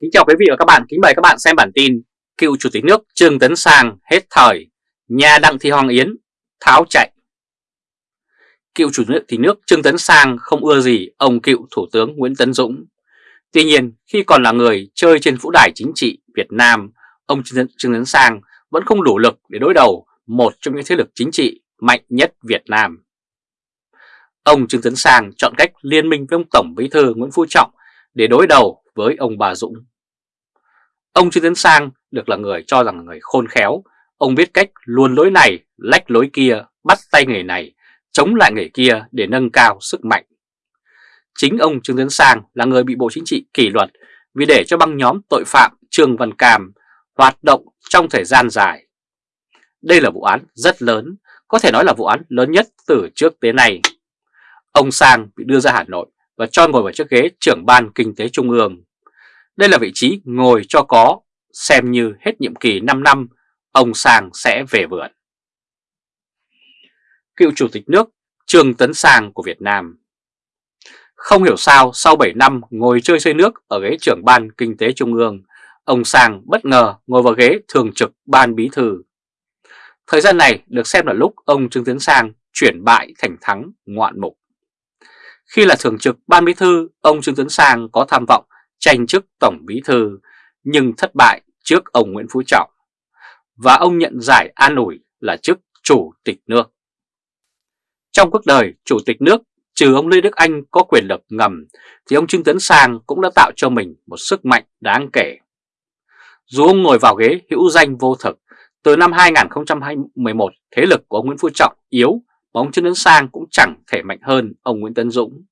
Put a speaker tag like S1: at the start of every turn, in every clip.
S1: Kính chào quý vị và các bạn, kính mời các bạn xem bản tin Cựu Chủ tịch nước Trương Tấn Sang hết thời, nhà Đặng Thị Hoàng Yến tháo chạy. Cựu Chủ tịch nước Trương Tấn Sang không ưa gì ông cựu Thủ tướng Nguyễn Tấn Dũng. Tuy nhiên khi còn là người chơi trên vũ đài chính trị Việt Nam Ông Trương Tấn Sang vẫn không đủ lực để đối đầu một trong những thế lực chính trị mạnh nhất Việt Nam. Ông Trương Tấn Sang chọn cách liên minh với ông Tổng Bí thư Nguyễn Phú Trọng để đối đầu với ông bà Dũng. Ông Trương Tấn Sang được là người cho rằng là người khôn khéo, ông biết cách luôn lối này, lách lối kia, bắt tay người này, chống lại người kia để nâng cao sức mạnh. Chính ông Trương Tấn Sang là người bị Bộ Chính trị kỷ luật vì để cho băng nhóm tội phạm Trương Văn Cam hoạt động trong thời gian dài. Đây là vụ án rất lớn, có thể nói là vụ án lớn nhất từ trước tới nay. Ông Sang bị đưa ra Hà Nội và cho ngồi vào chiếc ghế trưởng ban kinh tế trung ương. Đây là vị trí ngồi cho có, xem như hết nhiệm kỳ 5 năm, ông Sang sẽ về vườn. Cựu Chủ tịch nước Trương Tấn Sang của Việt Nam Không hiểu sao sau 7 năm ngồi chơi xây nước ở ghế trưởng ban kinh tế trung ương, ông Sang bất ngờ ngồi vào ghế thường trực ban bí thư. Thời gian này được xem là lúc ông Trương Tấn Sang chuyển bại thành thắng ngoạn mục. Khi là thường trực ban bí thư, ông Trương Tấn Sang có tham vọng tranh chức tổng bí thư nhưng thất bại trước ông Nguyễn Phú Trọng và ông nhận giải an ủi là chức chủ tịch nước. Trong cuộc đời chủ tịch nước, trừ ông Lê Đức Anh có quyền lực ngầm thì ông Trương Tấn Sang cũng đã tạo cho mình một sức mạnh đáng kể. Dù ông ngồi vào ghế hữu danh vô thực, từ năm 2011 thế lực của ông Nguyễn Phú Trọng yếu ông Trương Tấn Sang cũng chẳng thể mạnh hơn ông Nguyễn Tấn Dũng.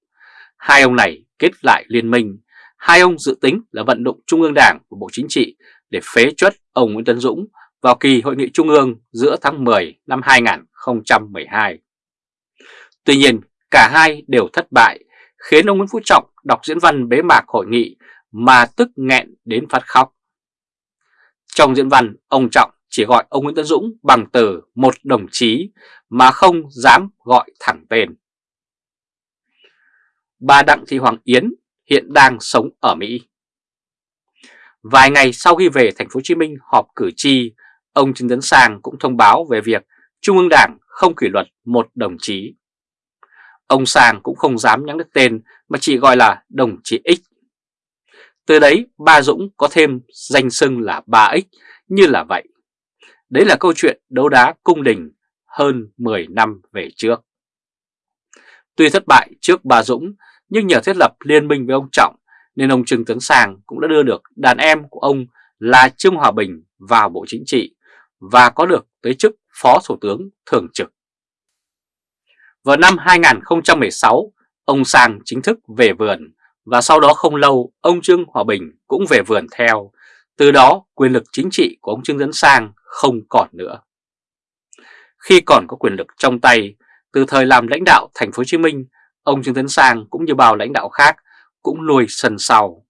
S1: Hai ông này kết lại liên minh, hai ông dự tính là vận động Trung ương Đảng của Bộ Chính trị để phế chuất ông Nguyễn Tấn Dũng vào kỳ hội nghị Trung ương giữa tháng 10 năm 2012. Tuy nhiên, cả hai đều thất bại, khiến ông Nguyễn Phú Trọng đọc diễn văn bế mạc hội nghị mà tức nghẹn đến phát khóc. Trong diễn văn, ông Trọng chỉ gọi ông Nguyễn Tấn Dũng bằng từ một đồng chí mà không dám gọi thẳng tên. Bà Đặng Thị Hoàng Yến hiện đang sống ở Mỹ. Vài ngày sau khi về thành phố Hồ Chí Minh họp cử tri, ông Trần Tấn Sang cũng thông báo về việc Trung ương Đảng không kỷ luật một đồng chí. Ông Sang cũng không dám nhắc đến tên mà chỉ gọi là đồng chí X. Từ đấy ba Dũng có thêm danh xưng là ba X như là vậy. Đấy là câu chuyện đấu đá cung đình hơn 10 năm về trước. Tuy thất bại trước bà Dũng nhưng nhờ thiết lập liên minh với ông Trọng nên ông Trương Tấn Sàng cũng đã đưa được đàn em của ông là Trương Hòa Bình vào Bộ Chính trị và có được tới chức Phó Thủ tướng Thường trực. Vào năm 2016, ông Sang chính thức về vườn và sau đó không lâu ông Trương Hòa Bình cũng về vườn theo. Từ đó quyền lực chính trị của ông Trương Tấn Sang không còn nữa. Khi còn có quyền lực trong tay, từ thời làm lãnh đạo thành phố Hồ Chí Minh, ông Trương Tấn Sang cũng như bao lãnh đạo khác cũng lùi sân sau.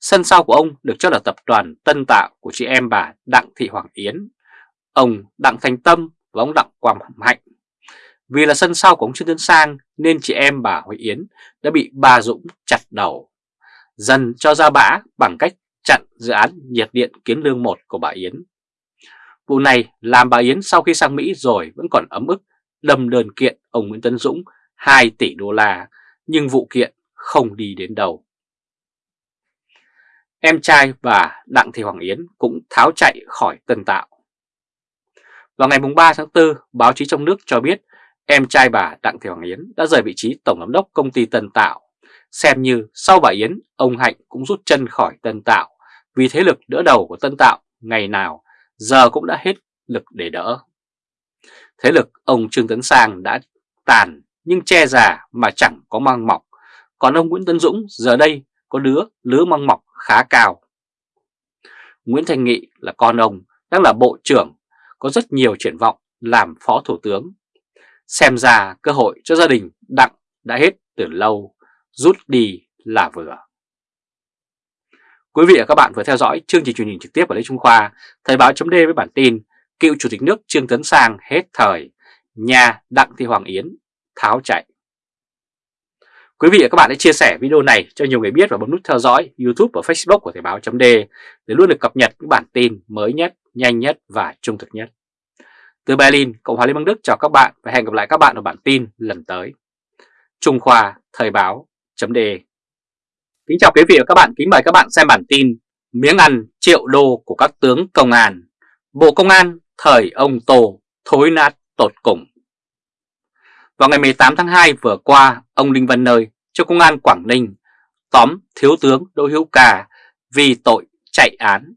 S1: Sân sau của ông được cho là tập đoàn tân tạo của chị em bà Đặng Thị Hoàng Yến, ông Đặng Thành Tâm và ông Đặng Quang Hạnh. Vì là sân sau của ông Trương Tấn Sang nên chị em bà Huệ Yến đã bị bà Dũng chặt đầu. Dần cho ra bã bằng cách chặn dự án nhiệt điện Kiến Lương 1 của bà Yến Vụ này làm bà Yến sau khi sang Mỹ rồi vẫn còn ấm ức đâm đơn kiện ông Nguyễn Tấn Dũng 2 tỷ đô la, nhưng vụ kiện không đi đến đâu. Em trai và Đặng Thị Hoàng Yến cũng tháo chạy khỏi Tân Tạo. Vào ngày 3 tháng 4, báo chí trong nước cho biết em trai bà Đặng Thị Hoàng Yến đã rời vị trí Tổng Giám đốc Công ty Tân Tạo. Xem như sau bà Yến, ông Hạnh cũng rút chân khỏi Tân Tạo vì thế lực đỡ đầu của Tân Tạo ngày nào giờ cũng đã hết lực để đỡ. Thế lực ông Trương Tấn Sang đã tàn nhưng che già mà chẳng có mang mọc, còn ông Nguyễn Tấn Dũng giờ đây có đứa lứa mang mọc khá cao. Nguyễn Thành Nghị là con ông, đang là bộ trưởng, có rất nhiều triển vọng làm phó thủ tướng. Xem ra cơ hội cho gia đình Đặng đã hết từ lâu, rút đi là vừa. Quý vị và các bạn vừa theo dõi chương trình truyền hình trực tiếp của Lê Trung Khoa, Thời báo chấm với bản tin Cựu Chủ tịch nước Trương Tấn Sang hết thời, nhà Đặng Thị Hoàng Yến tháo chạy. Quý vị và các bạn hãy chia sẻ video này cho nhiều người biết và bấm nút theo dõi YouTube và Facebook của Thời báo .d để luôn được cập nhật những bản tin mới nhất, nhanh nhất và trung thực nhất. Từ Berlin, Cộng hòa Liên bang Đức chào các bạn và hẹn gặp lại các bạn ở bản tin lần tới. Trung Khoa Thời báo .d Kính chào quý vị và các bạn, kính mời các bạn xem bản tin Miếng ăn triệu đô của các tướng công an Bộ Công an thời ông Tô thối nát tột cùng vào ngày 18 tháng 2 vừa qua, ông Đinh Văn Nơi cho Công an Quảng Ninh tóm Thiếu tướng Đỗ Hữu Cà vì tội chạy án.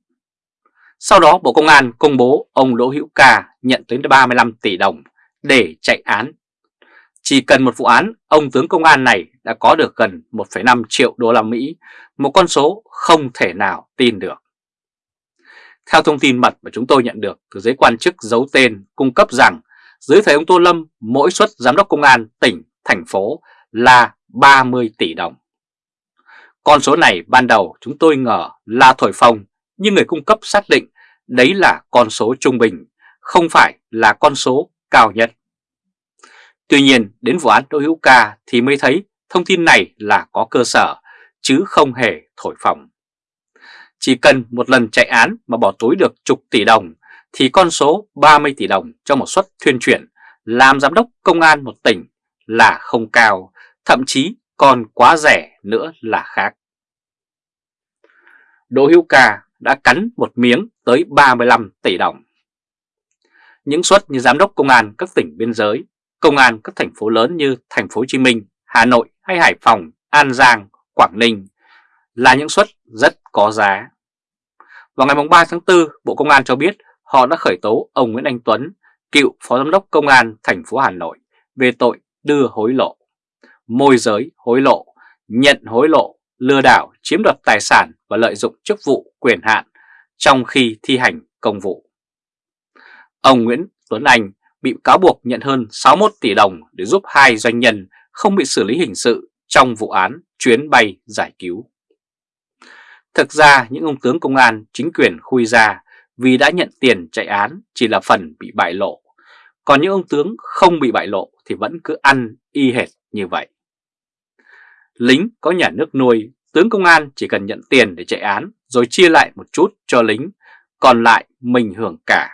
S1: Sau đó Bộ Công an công bố ông Đỗ Hữu Cà nhận tới 35 tỷ đồng để chạy án. Chỉ cần một vụ án, ông tướng công an này đã có được gần 1,5 triệu đô la Mỹ, một con số không thể nào tin được. Theo thông tin mật mà chúng tôi nhận được từ giới quan chức giấu tên cung cấp rằng dưới thời ông Tô Lâm, mỗi suất giám đốc công an tỉnh, thành phố là 30 tỷ đồng. Con số này ban đầu chúng tôi ngờ là thổi phồng, nhưng người cung cấp xác định đấy là con số trung bình, không phải là con số cao nhất. Tuy nhiên, đến vụ án Đỗ Hữu Ca thì mới thấy thông tin này là có cơ sở, chứ không hề thổi phồng. Chỉ cần một lần chạy án mà bỏ túi được chục tỷ đồng thì con số 30 tỷ đồng cho một suất thuyên chuyển làm giám đốc công an một tỉnh là không cao, thậm chí còn quá rẻ nữa là khác. Đỗ Hữu Ca đã cắn một miếng tới 35 tỷ đồng. Những suất như giám đốc công an các tỉnh biên giới, công an các thành phố lớn như thành phố Hồ Chí Minh, Hà Nội hay Hải Phòng, An Giang, Quảng Ninh là những suất rất có giá. Vào ngày 3 tháng 4, Bộ Công an cho biết họ đã khởi tố ông Nguyễn Anh Tuấn, cựu Phó Giám đốc Công an thành phố Hà Nội về tội đưa hối lộ, môi giới hối lộ, nhận hối lộ, lừa đảo, chiếm đoạt tài sản và lợi dụng chức vụ quyền hạn trong khi thi hành công vụ. Ông Nguyễn Tuấn Anh bị cáo buộc nhận hơn 61 tỷ đồng để giúp hai doanh nhân không bị xử lý hình sự trong vụ án chuyến bay giải cứu. Thực ra những ông tướng công an chính quyền khui ra vì đã nhận tiền chạy án chỉ là phần bị bại lộ. Còn những ông tướng không bị bại lộ thì vẫn cứ ăn y hệt như vậy. Lính có nhà nước nuôi, tướng công an chỉ cần nhận tiền để chạy án rồi chia lại một chút cho lính, còn lại mình hưởng cả.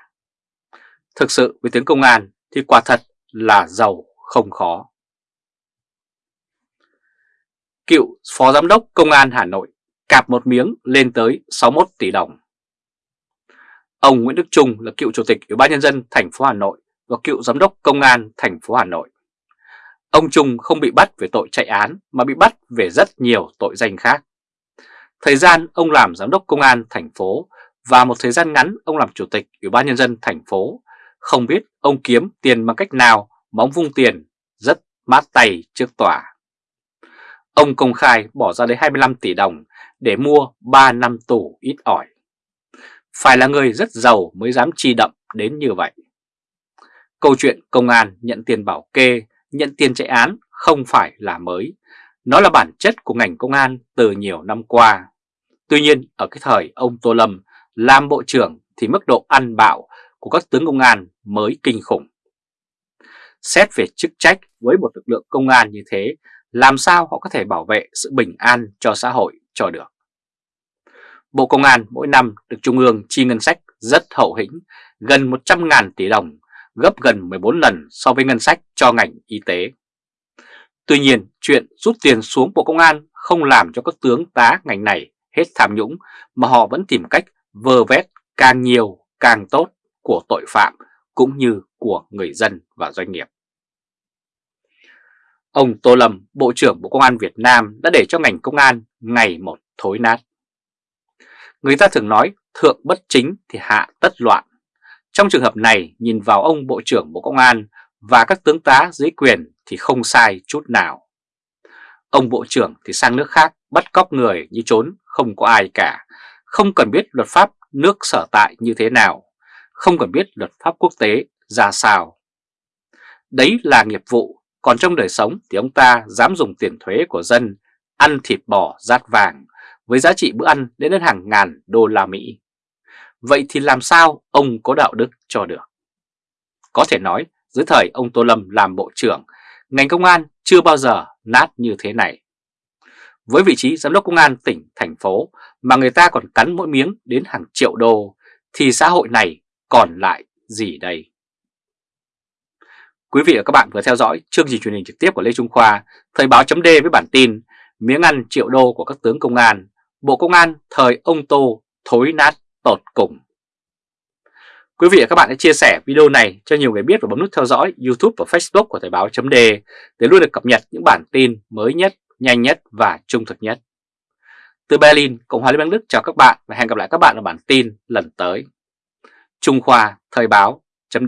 S1: Thực sự với tướng công an thì quả thật là giàu không khó. Cựu Phó Giám đốc Công an Hà Nội cạp một miếng lên tới 61 tỷ đồng. Ông Nguyễn Đức Trung là cựu chủ tịch Ủy ban nhân dân thành phố Hà Nội và cựu giám đốc công an thành phố Hà Nội. Ông Trung không bị bắt về tội chạy án mà bị bắt về rất nhiều tội danh khác. Thời gian ông làm giám đốc công an thành phố và một thời gian ngắn ông làm chủ tịch Ủy ban nhân dân thành phố, không biết ông kiếm tiền bằng cách nào mà ông vung tiền rất mát tay trước tòa. Ông công khai bỏ ra đến 25 tỷ đồng để mua 3 năm tù ít ỏi. Phải là người rất giàu mới dám chi đậm đến như vậy. Câu chuyện công an nhận tiền bảo kê, nhận tiền chạy án không phải là mới. Nó là bản chất của ngành công an từ nhiều năm qua. Tuy nhiên ở cái thời ông Tô Lâm làm bộ trưởng thì mức độ ăn bạo của các tướng công an mới kinh khủng. Xét về chức trách với một lực lượng công an như thế, làm sao họ có thể bảo vệ sự bình an cho xã hội cho được. Bộ Công an mỗi năm được Trung ương chi ngân sách rất hậu hĩnh, gần 100.000 tỷ đồng, gấp gần 14 lần so với ngân sách cho ngành y tế. Tuy nhiên, chuyện rút tiền xuống Bộ Công an không làm cho các tướng tá ngành này hết tham nhũng mà họ vẫn tìm cách vơ vét càng nhiều càng tốt của tội phạm cũng như của người dân và doanh nghiệp. Ông Tô Lâm, Bộ trưởng Bộ Công an Việt Nam đã để cho ngành công an ngày một thối nát. Người ta thường nói thượng bất chính thì hạ tất loạn. Trong trường hợp này nhìn vào ông Bộ trưởng Bộ Công an và các tướng tá dưới quyền thì không sai chút nào. Ông Bộ trưởng thì sang nước khác bắt cóc người như trốn không có ai cả, không cần biết luật pháp nước sở tại như thế nào, không cần biết luật pháp quốc tế ra sao. Đấy là nghiệp vụ, còn trong đời sống thì ông ta dám dùng tiền thuế của dân, ăn thịt bò rát vàng, với giá trị bữa ăn đến đến hàng ngàn đô la Mỹ. Vậy thì làm sao ông có đạo đức cho được? Có thể nói, dưới thời ông Tô Lâm làm bộ trưởng, ngành công an chưa bao giờ nát như thế này. Với vị trí giám đốc công an tỉnh, thành phố mà người ta còn cắn mỗi miếng đến hàng triệu đô, thì xã hội này còn lại gì đây? Quý vị và các bạn vừa theo dõi chương trình truyền hình trực tiếp của Lê Trung Khoa, Thời báo chấm với bản tin Miếng ăn triệu đô của các tướng công an, Bộ Công an thời ông Tô thối nát tột cùng. Quý vị và các bạn hãy chia sẻ video này cho nhiều người biết và bấm nút theo dõi YouTube và Facebook của Thời báo chấm để luôn được cập nhật những bản tin mới nhất, nhanh nhất và trung thực nhất. Từ Berlin, Cộng hòa Liên bang Đức chào các bạn và hẹn gặp lại các bạn ở bản tin lần tới. Trung Khoa Thời báo chấm